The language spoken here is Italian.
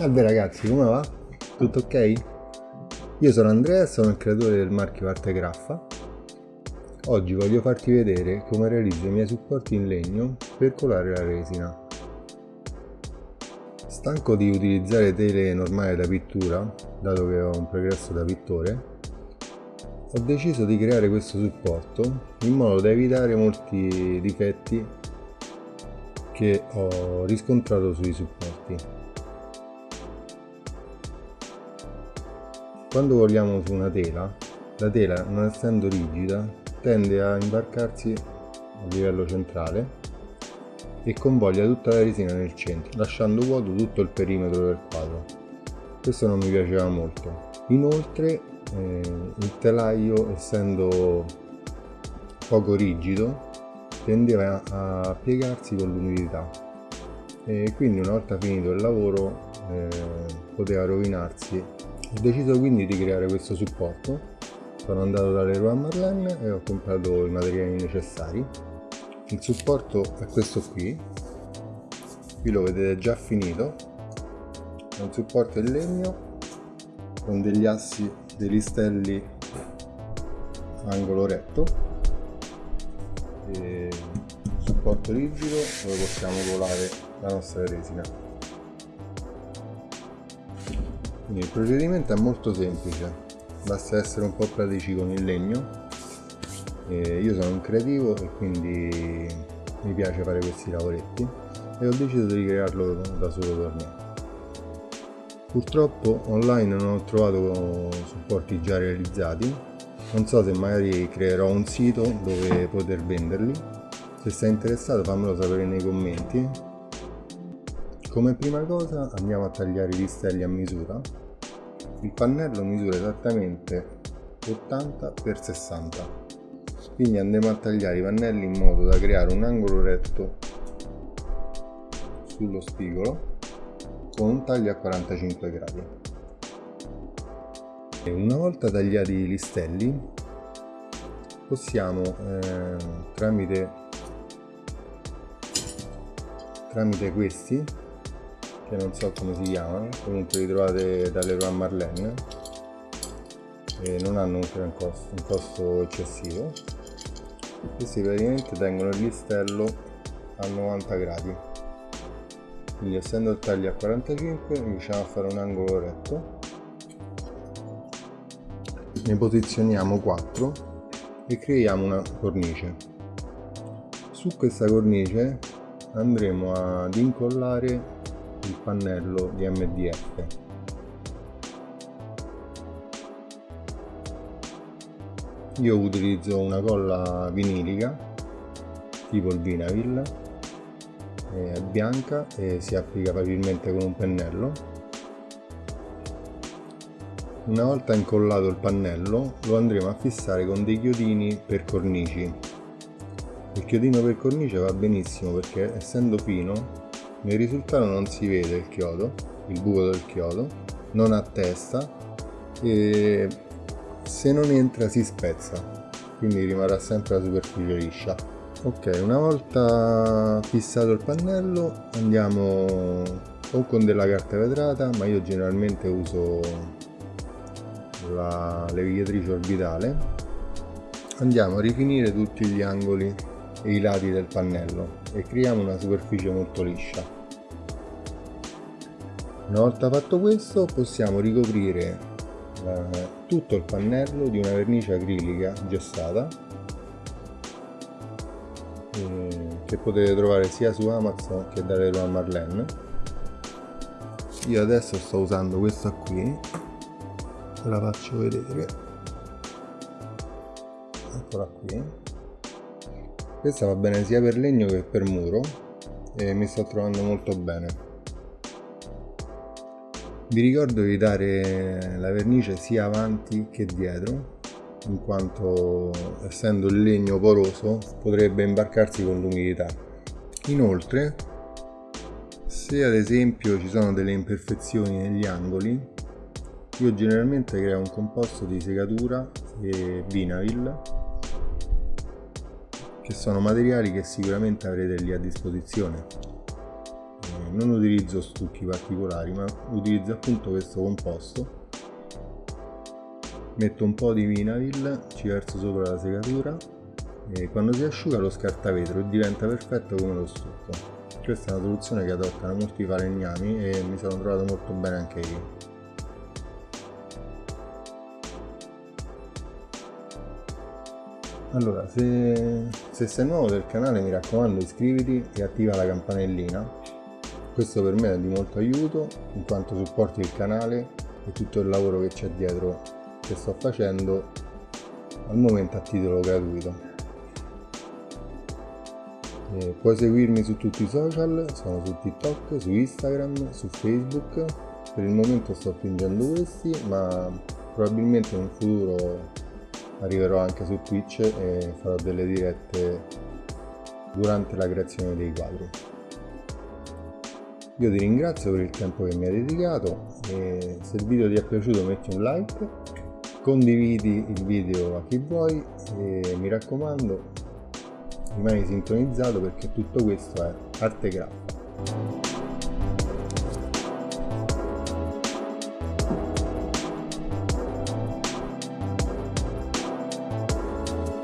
Salve ragazzi, come va? Tutto ok? Io sono Andrea, sono il creatore del marchio Arte Graffa. Oggi voglio farti vedere come realizzo i miei supporti in legno per colare la resina. Stanco di utilizzare tele normali da pittura, dato che ho un progresso da pittore, ho deciso di creare questo supporto in modo da evitare molti difetti che ho riscontrato sui supporti. Quando vogliamo su una tela, la tela non essendo rigida tende a imbarcarsi a livello centrale e convoglia tutta la resina nel centro, lasciando vuoto tutto il perimetro del quadro. Questo non mi piaceva molto. Inoltre eh, il telaio essendo poco rigido tendeva a piegarsi con l'umidità e quindi una volta finito il lavoro eh, poteva rovinarsi ho deciso quindi di creare questo supporto sono andato da Leroy Merlin e ho comprato i materiali necessari. Il supporto è questo qui. Qui lo vedete già finito. È un supporto in legno con degli assi dei listelli angolo retto. E supporto rigido dove possiamo colare la nostra resina. Quindi il procedimento è molto semplice basta essere un po' pratici con il legno. E io sono un creativo e quindi mi piace fare questi lavoretti e ho deciso di crearlo da solo per me. Purtroppo online non ho trovato supporti già realizzati. Non so se magari creerò un sito dove poter venderli. Se sei interessato fammelo sapere nei commenti. Come prima cosa andiamo a tagliare i listelli a misura il pannello misura esattamente 80 x 60 quindi andiamo a tagliare i pannelli in modo da creare un angolo retto sullo spigolo con un taglio a 45 gradi. E una volta tagliati i listelli possiamo eh, tramite tramite questi che non so come si chiamano comunque li trovate dalle Leroy Marlene. E non hanno un, costo, un costo eccessivo. Questi praticamente tengono il listello a 90 gradi. Quindi essendo il taglio a 45 riusciamo a fare un angolo retto. Ne posizioniamo 4 e creiamo una cornice. Su questa cornice andremo ad incollare il pannello di MDF io utilizzo una colla vinilica tipo il Vinavil è bianca e si applica facilmente con un pennello. Una volta incollato il pannello lo andremo a fissare con dei chiodini per cornici. Il chiodino per cornice va benissimo perché essendo fino nel risultato non si vede il chiodo il buco del chiodo non ha testa e se non entra si spezza quindi rimarrà sempre la superficie liscia. Ok una volta fissato il pannello andiamo o con della carta vetrata ma io generalmente uso la levigatrice orbitale. Andiamo a rifinire tutti gli angoli e i lati del pannello e creiamo una superficie molto liscia. Una volta fatto questo possiamo ricoprire eh, tutto il pannello di una vernice acrilica gessata eh, che potete trovare sia su Amazon che da Leroy Marlene. Io adesso sto usando questa qui la faccio vedere. Eccola qui questa va bene sia per legno che per muro e mi sto trovando molto bene. Vi ricordo di dare la vernice sia avanti che dietro in quanto essendo il legno poroso potrebbe imbarcarsi con l'umidità. Inoltre se ad esempio ci sono delle imperfezioni negli angoli io generalmente creo un composto di segatura e vinavil che sono materiali che sicuramente avrete lì a disposizione. Eh, non utilizzo stucchi particolari ma utilizzo appunto questo composto. Metto un po' di vinavil ci verso sopra la segatura e quando si asciuga lo scarta vetro e diventa perfetto come lo stucco. Questa è una soluzione che adottano molti falegnami e mi sono trovato molto bene anche io allora se, se sei nuovo del canale mi raccomando iscriviti e attiva la campanellina questo per me è di molto aiuto in quanto supporti il canale e tutto il lavoro che c'è dietro che sto facendo al momento a titolo gratuito eh, puoi seguirmi su tutti i social, sono su TikTok, su Instagram, su Facebook. Per il momento sto fingendo questi, ma probabilmente in un futuro arriverò anche su Twitch e farò delle dirette durante la creazione dei quadri. Io ti ringrazio per il tempo che mi hai dedicato e se il video ti è piaciuto metti un like, condividi il video a chi vuoi e mi raccomando rimani sintonizzato perché tutto questo è arte graffa